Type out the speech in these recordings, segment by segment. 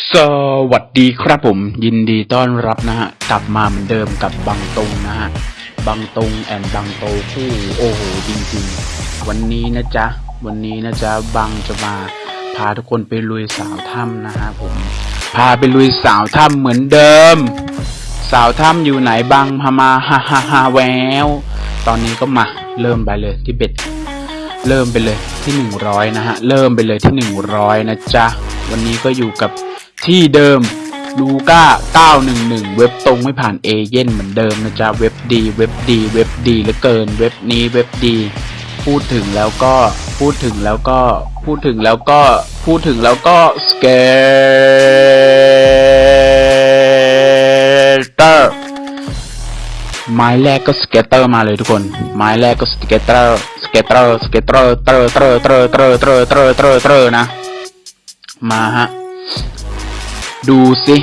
สวัสดีครับผมยินดีต้อนรับนะฮะ กลับมาเหมือนเดิมกับบังตรงนะฮะ บังตรงแอนบังโตคู่โอ้โหจริงๆ วันนี้นะจ๊ะ วันนี้นะจ๊ะ บังจะมา พาทุกคนไปลุยสาวถ้ำนะฮะผม พาไปลุยสาวถ้ำเหมือนเดิม สาวถ้ำอยู่ไหนบังพามาฮ่าฮ่าฮ่าแวว ตอนนี้ก็มา เริ่มไปเลยที่เบ็ดเริ่มไปเลยที่หนึ่งร้อยนะฮะ เริ่มไปเลยที่หนึ่งร้อยนะจ๊ะ วันนี้ก็อยู่กับ ที่เดิมลูก้า 911 เว็บตรงไม่ผ่านเอเย่นต์เหมือนเดิมนะจ๊ะ เว็บดี เว็บดี เว็บดีเหลือเกิน เว็บนี้เว็บดี พูดถึงแล้วก็ พูดถึงแล้วก็ พูดถึงแล้วก็ พูดถึงแล้วก็ scatter ไม้แรกก็ scatter มาเลยทุกคน ไม้แรกก็ scatter scatter scatter เตอร์ เตอร์ เตอร์ เตอร์ เตอร์ เตอร์ เตอร์ เตอร์นะ มาฮะ ดูสิ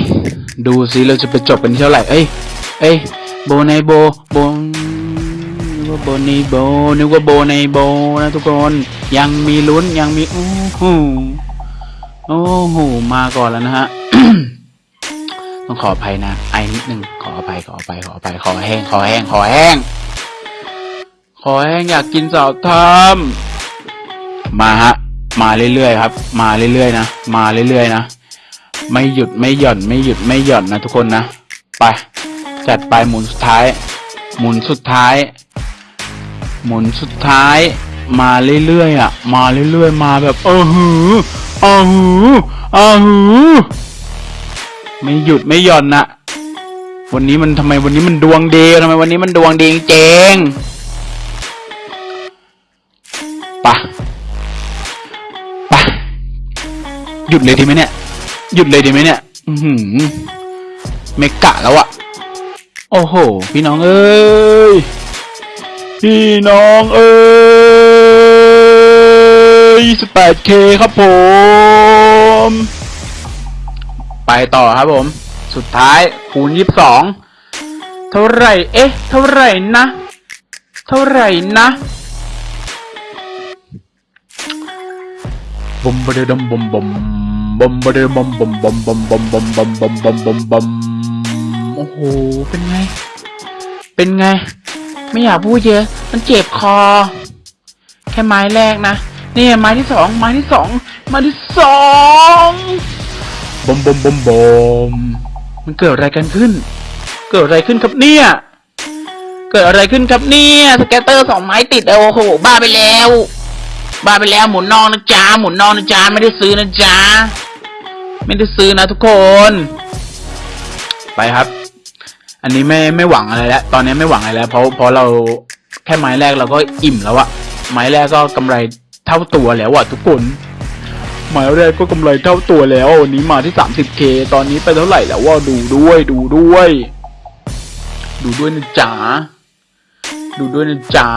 ดูสิเราจะไปจบเป็นที่เท่าไหร่เอ้ยเอ้ยโบในโบโบนึกว่าโบในโบนึกว่าโบในโบนะทุกคนยังมีลุ้นยังมีโอ้โหโอ้โหมาก่อนแล้วนะฮะต้องขออภัยนะไอนิดนึงขออภัยขออภัยขออภัยขอแห้งขอแห้งขอแห้งขอแห้งอยากกินสาวทำมาฮะมาเรื่อยๆครับ มาเรื่อยๆนะมาเรื่อยๆนะ ไม่หยุดไม่หย่อนไม่หยุดไม่หย่อนนะทุกคนนะ ไป จัดไปหมุนสุดท้าย หมุนสุดท้าย หมุนสุดท้าย มาเรื่อยๆอะ มาเรื่อยๆ มาแบบเออหือเออหือเออหือไม่หยุดไม่หย่อนนะวันนี้มันทำไมวันนี้มันดวงดีทำไมวันนี้มันดวงดีจริงปะปะหยุดเลยดีไหมเนี่ย หยุดเลยดีไหมเนี่ย อือหือเมกะแล้วอะโอ้โห พี่น้องเอ้ย พี่น้องเอ้ย 28k ครับผม ไปต่อครับผม สุดท้ายคูณ 22 เท่าไหร่ เอ๊ะ เท่าไหร่นะ เท่าไหร่นะบอมบะเดดมบอมบม บอมบะเดบอมบอมบอมบอมบอมบอมบอมบอมบอมบอมบอมโอ้โห เป็นไง เป็นไง ไม่อยากพูดเยอะ มันเจ็บคอ แค่ไม้แรกนะ นี่ไม้ที่สอง ไม้ที่สอง ไม้ที่สองบอมบอมบอมบอมมันเกิดอะไรกันขึ้น เกิดอะไรขึ้นครับเนี่ย เกิดอะไรขึ้นครับเนี่ยสแกตเตอร์สองไม้ติดโอ้โห บ้าไปแล้วบ้าไปแล้วหมุนนอกนะจ๊ะหมุนนอกนะจ๊ะไม่ได้ซื้อนะจ๊ะ ไม่ได้ซื้อนะทุกคน ไปครับ อันนี้ไม่ไม่หวังอะไรแล้ว ตอนนี้ไม่หวังอะไรแล้ว เพราะเพราะเราแค่ไม้แรกเราก็อิ่มแล้วอะไม้แรกก็กำไรเท่าตัวแล้วอะทุกคนไม้แรกก็กำไรเท่าตัวแล้ววันนี้มาที่ 30k ตอนนี้ไปเท่าไหร่แล้วว่าดูด้วย ดูด้วย ดูด้วยนะจ๊ะดูด้วยนะจ๊ะ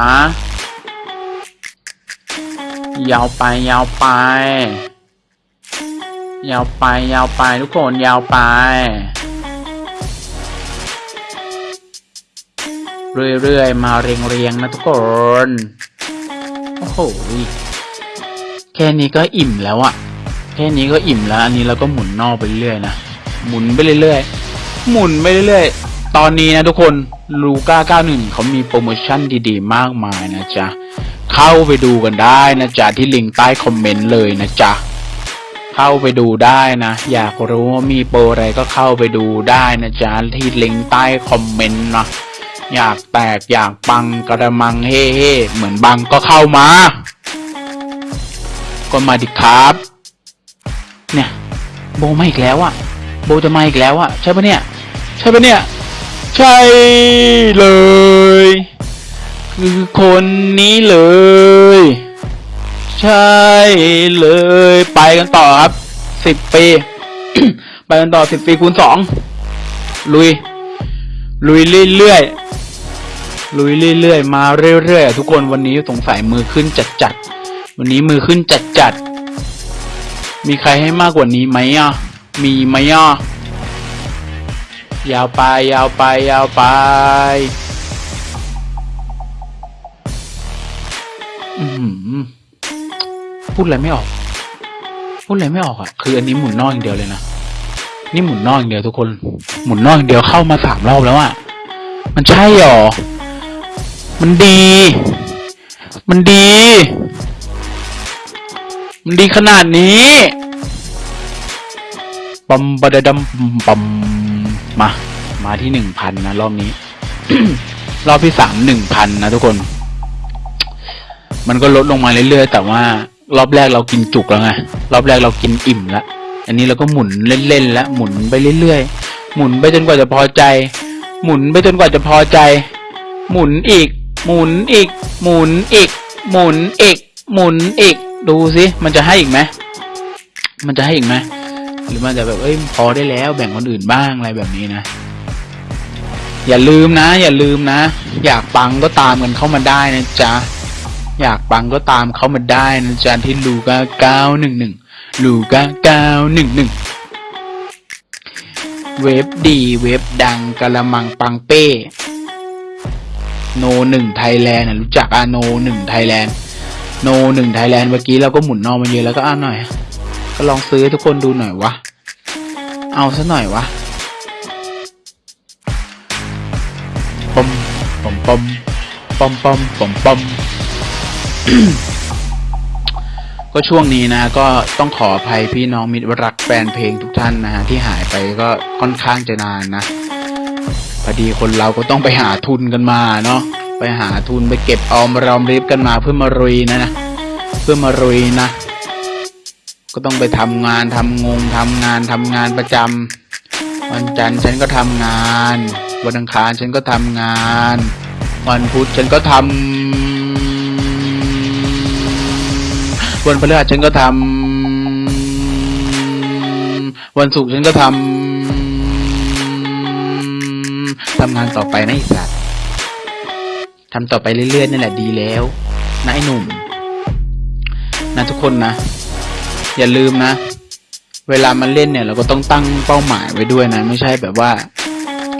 ยาวไปยาวไป ยาวไปยาวไปทุกคนยาวไป เรื่อยๆ มาเรียงๆนะทุกคน โอ้โหแค่นี้ก็อิ่มแล้วอะแค่นี้ก็อิ่มแล้ว อันนี้เราก็หมุนนอกไปเรื่อยนะ หมุนไปเรื่อยๆ หมุนไปเรื่อยๆ ตอนนี้นะทุกคนลูก้า91เขามีโปรโมชั่นดีๆ มากมายนะจ๊ะ เข้าไปดูกันได้นะจ๊ะ ที่ลิงก์ใต้คอมเมนต์เลยนะจ๊ะ เข้าไปดูได้นะ อยากรู้ว่ามีโปรอะไรก็เข้าไปดูได้นะจ๊ะที่ลิงก์ใต้คอมเมนต์นะอยากแตกอยากปังกระมังเฮ่เฮ่เหมือนบังก็เข้ามา ก็มาดิครับ เนี่ย โบมาอีกแล้วอะโบจะมาอีกแล้วอะใช่ปะเนี่ย ใช่ปะเนี่ย ใช่เลย คือคนนี้เลย ใช่เลยไปกันต่อครับสิบปี ไปกันต่อสิบปีคูณสองลุย ลุยเรื่อยๆลุยเรื่อยๆมาเรื่อยๆทุกคนวันนี้สงสัยมือขึ้นจัดๆวันนี้มือขึ้นจัดๆมีใครให้มากกว่านี้ไหมอะมีไหมอะยาวไปยาวไปยาวไปอืม พูดอะไรไม่ออก พูดอะไรไม่ออกอะ คืออันนี้หมุนนอกอย่างเดียวเลยนะ นี่หมุนนอกอย่างเดียวทุกคน หมุนนอกอย่างเดียวเข้ามาสามรอบแล้วอะมันใช่หรอ มันดี มันดี มันดีขนาดนี้ปัมบดดัมปัมมา มาที่หนึ่งพันนะรอบนี้ รอบที่สามหนึ่งพันนะทุกคน มันก็ลดลงมาเรื่อยๆ แต่ว่า รอบแรกเรากินจุกแล้วไงรอบแรกเรากินอิ่มล้วอันนี้เราก็หมุนเล่นๆแล้วหมุนไปเรื่อยๆหมุนไปจนกว่าจะพอใจ หมุนไปจนกว่าจะพอใจ หมุนอีก หมุนอีก หมุนอีก หมุนอีก หมุนอีก ดูสิมันจะให้อีกไหมมันจะให้อีกไหมหรือมันจะแบบเอ้ยพอได้แล้วแบ่งคนอื่นบ้างอะไรแบบนี้นะอย่าลืมนะ อย่าลืมนะ อยากปังก็ตามกันเข้ามาได้นะจ๊ะ อยากปังก็ตามเขามาได้นะจ๊ะที่ลูก้าเก้าหนึ่งหนึ่งลูก้าเก้าหนึ่งหนึ่งเว็บดีเว็บดังกะละมังปังเป้ โนหนึ่งไทยแลนด์รู้จักอาโนหนึ่งไทยแลนด์โนหนึ่งไทยแลนด์เมื่อกี้เราก็หมุนนอมาเยอะแล้วก็อ่านหน่อย ก็ลองซื้อทุกคนดูหน่อยวะ เอาซะหน่อยวะปอมปอมปอมปอมปมปมปอม ก็ช่วงนี้นะ ก็ต้องขออภัยพี่น้องมิตรรักแฟนเพลงทุกท่านนะฮะที่หายไปก็ค่อนข้างจะนานนะพอดีคนเราก็ต้องไปหาทุนกันมาเนาะไปหาทุนไปเก็บออมรอมริบกันมาเพื่อมารุยนะนะเพื่อมารุยนะ ก็ต้องไปทำงานทำงงทำงานทำงานประจำวันจันทร์ฉันก็ทำงาน วันอังคารฉันก็ทำงาน วันพุธฉันก็ทำ วันพฤหัสฉันก็ทำวันศุกร์ฉันก็ทำทำงานต่อไปนะไอีสัตว์ทำต่อไปเรื่อยๆนั่นแหละดีแล้วนะไอ้หนุ่ม นะทุกคนนะ อย่าลืมนะ เวลามันเล่นเนี่ย เราก็ต้องตั้งเป้าหมายไว้ด้วยนะ ไม่ใช่แบบว่า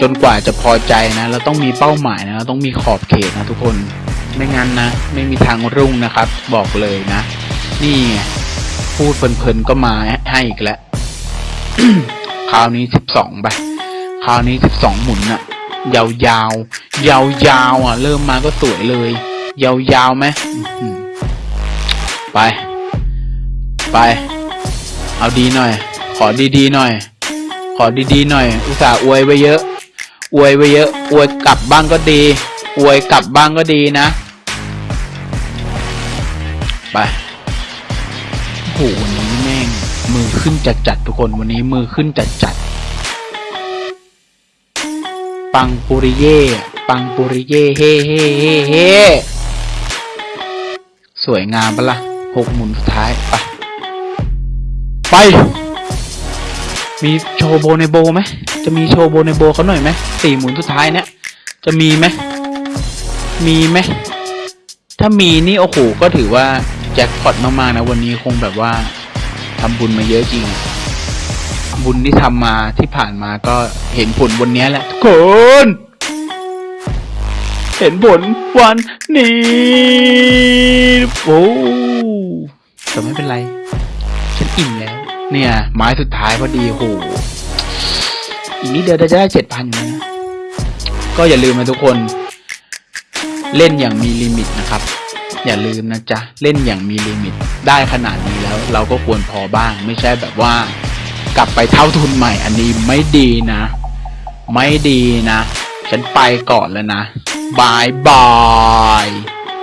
จนกว่าจะพอใจนะเราต้องมีเป้าหมายนะเราต้องมีขอบเขตนะทุกคนไม่งั้นนะ ไม่มีทางรุ่งนะครับ บอกเลยนะ นี่พูดเพลินๆก็มาให้อีกแล้ว คราวนี้สิบสองไป คราวนี้สิบสองหมุนอะยาวยาวยาวยาวๆอะ เริ่มมาก็สวยเลย ยาวยาวๆไหมไป ไป เอาดีหน่อย ขอดีๆหน่อย ขอดีๆหน่อย อุตส่าห์อวยไว้เยอะ อวยไว้เยอะ อวยกลับบ้างก็ดี อวยกลับบ้างก็ดีนะ ไป โอ้โหวันนี้แม่ง มือขึ้นจัดจัดทุกคนวันนี้มือขึ้นจัดจัดปังปุริเย่ปังปุริเย่เฮ่เฮ่เฮ่เฮ่สวยงามปะละ่ะหกหมุนสุดท้ายไปไป มีโชว์โบในโบไหมจะมีโชว์โบในโบเขาหน่อยไหมสี่หมุนสุดท้ายเนี่ยจะมีไหมมีไหมถ้ามีนี่โอ้โหก็ถือว่า แจ็คพอตมากๆนะวันนี้คงแบบว่าทำบุญมาเยอะจริง บุญที่ทำมาที่ผ่านมาก็เห็นผลวันนี้แหละทุกคน เห็นผลวันนี้โอ้แต่ไม่เป็นไร ฉันอิ่มแล้ว เนี่ย ไม้สุดท้ายพอดีโหอีกนิดเดียวจะได้เจ็ดพันอยู่แล้วนะก็อย่าลืมนะทุกคน เล่นอย่างมีลิมิตนะครับ อย่าลืมนะจ๊ะ เล่นอย่างมีลิมิต ได้ขนาดนี้แล้วเราก็ควรพอบ้าง ไม่ใช่แบบว่า กลับไปเท่าทุนใหม่อันนี้ไม่ดีนะ ไม่ดีนะ ฉันไปก่อนแล้วนะบายบาย